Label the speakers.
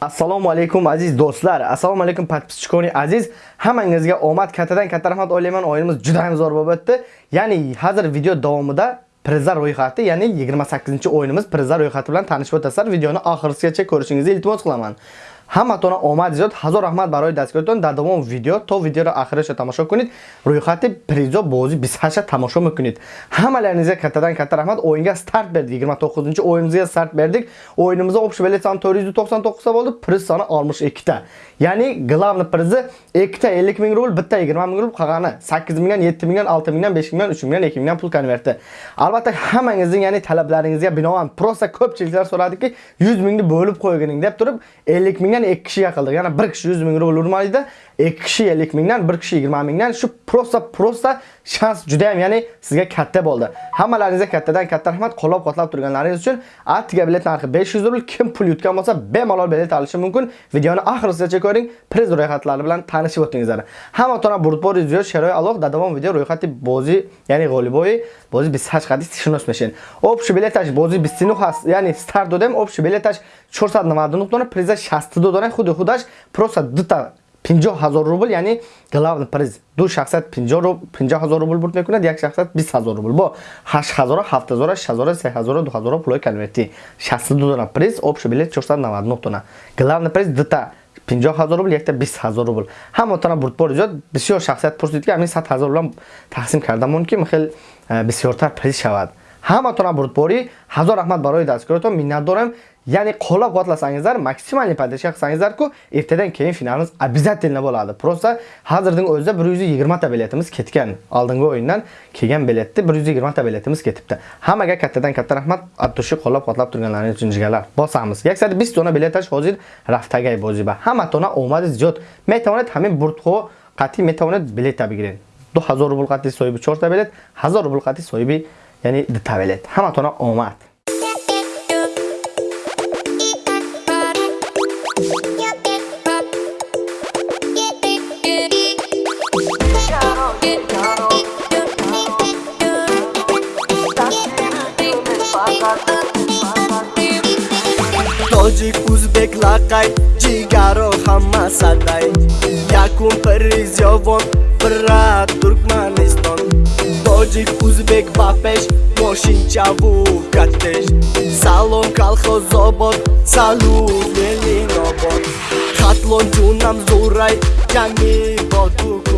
Speaker 1: assalomu alaykum aziz do'stlar. Assalomu alaykum podpischikoni aziz. Hammangizga omad kattadan katta rahmat o'ylayman. O'yinimiz juda ham zo'r bo'lib o'tdi. Ya'ni hozir video davomida prizlar ro'yxati ya'ni 28 o'yinimiz prizlar ro'yxati bilan tanishib o'tasizlar videoni oxirigacha ko'rishingizni iltimos qilaman. Ҳаматона омад зиёд ҳазор раҳмат барои дастгиритон дар давоми видео то видеоро охираша тамошо кунед рӯйхати призо бози 28 тамошо мекунед ҳамаларингизга каттадан катта раҳмат оинга старт бердик 29 оюнimizga старт бердик оюнимizda общий билет soni 499 ta bo'ldi. Priz soni 62 ta ya'ni главный prizi 2 ta 50 ming rubl bitta 20 ming rubl qolgani 8 mingdan 7 mingdan 6 mingdan 5 mingdan 3 mingdan 2 mingdan pul konverti. Albatta hammangizning ya'ni talablaringizga binoan prosta ko'pchiliklar so'radiki 100 mingni bo'lib qo'ygining deb turib 50 mingdan ya'ni ikki kishiga qildik. Ya'ni 1 kishi 100 ming rubl urmalida, 2 kishi 50 mingdan, 1 kishi 20 mingdan shu prosta prosta shans juda ham ya'ni sizga katta bo'ldi. Hammalaringizga kattadan katta rahmat qo'llab-quvvatlab turganlaringiz uchun. Artiga bilet narxi 500 rubl. Kim pul yutgan bo'lsa, bemalol bilet olishi mumkin. Videoni oxirigacha ko'ring. Priz ro'yxatlari bilan tanishib o'tingizlar. Hamma tona burtbori ziyo sharoy aloq davom video ro'yxati bozi, ya'ni g'oliboyi бози 28 қадис шинос мешин общий билеташ бози 29 ҳаст яъни старт додем общий билеташ 499 дона приза 62 дона худи худаш просто дута 50 ҳазор рубл яъни главный приз ду шахсат 50 ҳазор рубл бурд мекунад як шахсат 20 ҳазор рубл. Бо 8 ҳазора 7 ҳазора 6 ҳазора 3 ҳазора 2 ҳазора пулои конверти 62 дона приз общий билет 499 дона главный приз дута 50 ҳазор рубл якта 20 ҳазор рубл. Ҳамотона бурдбори зиёд бисёр шахсият пурсид ки ҳамин 100 ҳазор рублам тақсим кардамон ки хел бисёртар приз шавад. Ҳаматона бурдбори ҳазор раҳмат барои дастгиротон миннат дорам Ya'ni qo'llab quvvatlasangizlar, максимални падаша qilsangizlar-ku, ertadan keyin finalimiz обязательно bo'ladi. Просто hozirning o'zida 120 ta biletimiz ketgan. Oldingi o'yindan kelgan biletni 120 ta biletimiz ketibdi. Hammaga kattadan katta rahmat. Atushi qo'llab quvvatlab turganlaringiz uchun jigarlar. Bosamiz. 120 dona biletаш hozir raftagay bo'ziba. ба ҳаматона омади зиёд метавонед burtqo бурдҳо қатъӣ метавонед билета бигиред 2000 rubl qati so'yibi 4 ta bilet, 1000 rubl qati соҳиби ya'ni 2 bilet. Hamma ҳаматона omad.
Speaker 2: Тоҷик ӯзбек лақай ҷигаро ҳама садай. Якум призёвон бира туркманистон. Тоҷик ӯзбек ба пеш мошинчаву катеш. Салом калхозобод салут велинобод хатлон ҷунам зурай ҷанги бо ту курай замон